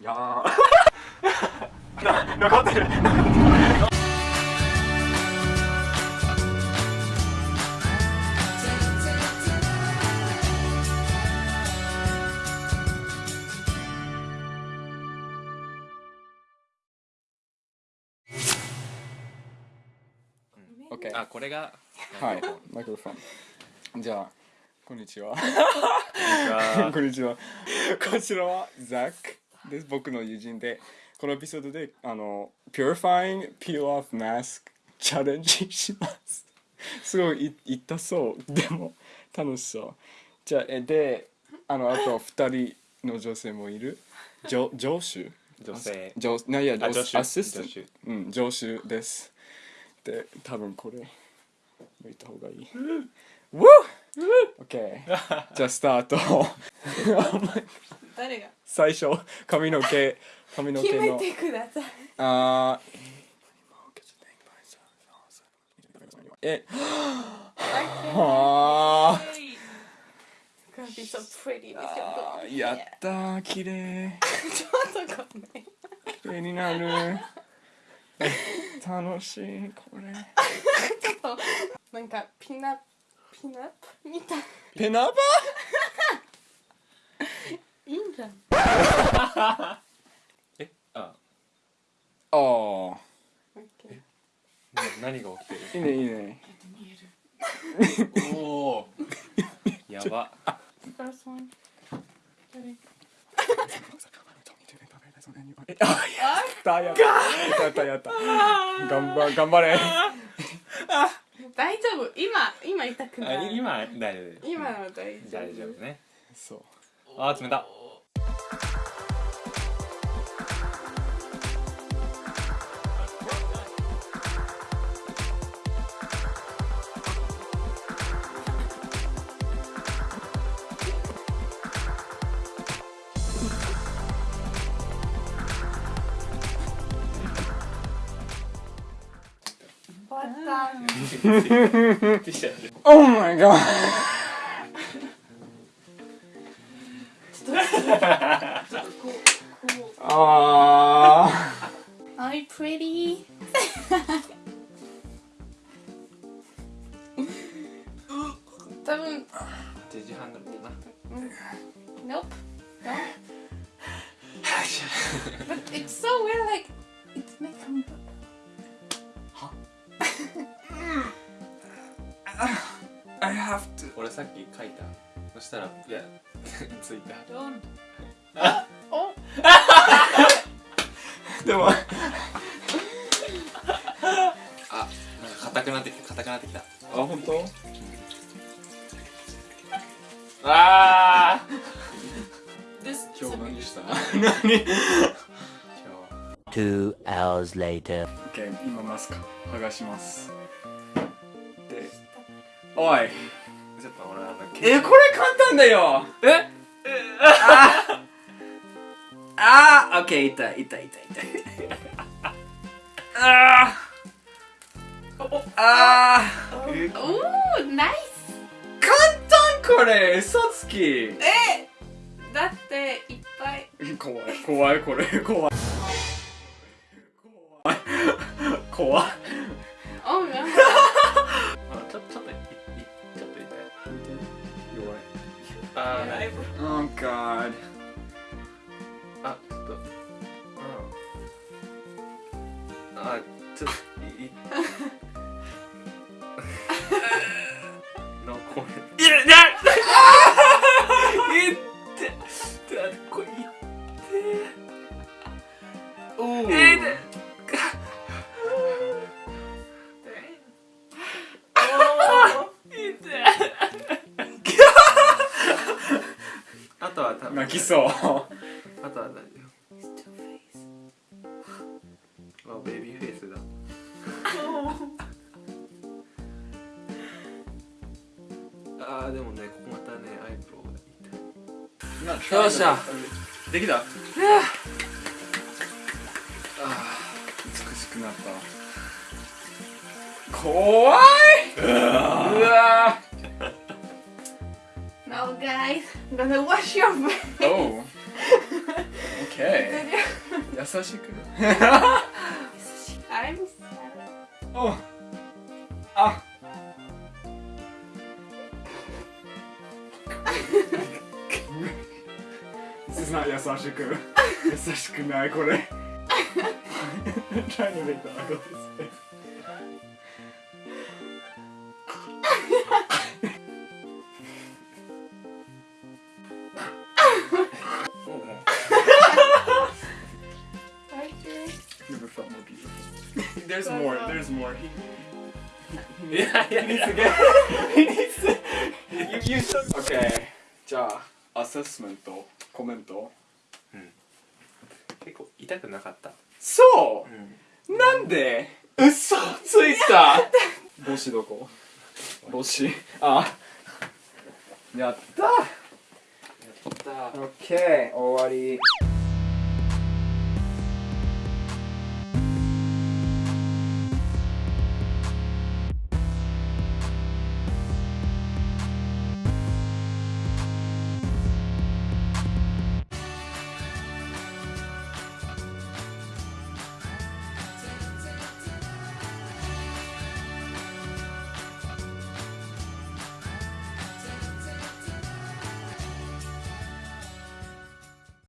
いやー。な残ってる。オッケーあこれが。はい。マイクロフォン。じゃあこんにちは。あ こんにちは。こちらはザックです僕の友人でこのエピソードであの Purifying Peel Off Mask チャレンジします。すごいい痛そう。でも楽しそう。じゃあえであのあと2人の女性もいる？上上手女性。上ないやアシスタントうん上手です。で多分これ向いた方がいい。Woo! OK じゃあスタート 誰が？最初髪の毛 髪の毛の。決めてください。あーえ。あ Gonna be so pretty. ですあよやったー綺麗。ちょっとごめん。綺麗になる。楽しいこれ。ちょっとなんかピナピナップ？みた。いペナバん えあ。あー。OK な何が起きていいねいいね。る おおやば。あやったやったやったやった。頑張頑張れ。大丈夫。今今痛くなあい今大丈夫今の大丈夫。大丈夫ね。そう。あー冷た Oh my god あ I'm pretty 多分デジハンドルだな Nope No But it's so weird like It's not I have to. 俺さっき書いた。そしたらいや ついた。Don't. お でも あなんか硬くなってきた硬くなってきた。あ本当？ああ This 今日何した？何？今日 Two hours later. OK 今マスク剥がします。でおい。ちょっと俺あのえこれ簡単だよ。え？あああオッケー痛い痛い痛い痛い。あー。あー。Oh nice 簡単これ。嘘つき。え？だっていっぱい。怖い怖いこれ。怖い。怖い。怖い god. あちょっと。うんあちょっといい。残るいやいやいって。だこれいって。おおえー、あとは多分泣きそう。あとは大丈夫あベビーフェイスだ。あーでもねここまたねアイブロウが痛いよ。っしゃ。できた？美しくなった。怖い。うわ。Guys I'm gonna wash your face Oh Okay 優しく I'm sad. おあ This is not 優しく優しくないこれ trying to make the ugly face There's more there's more. He いやいやいや He needs to You, you should Okay じゃあアセスメントコメント結構痛くなかった？そう、なんで？嘘ついた。帽子どこ？帽子。あ。やった。やった。オッケー終わり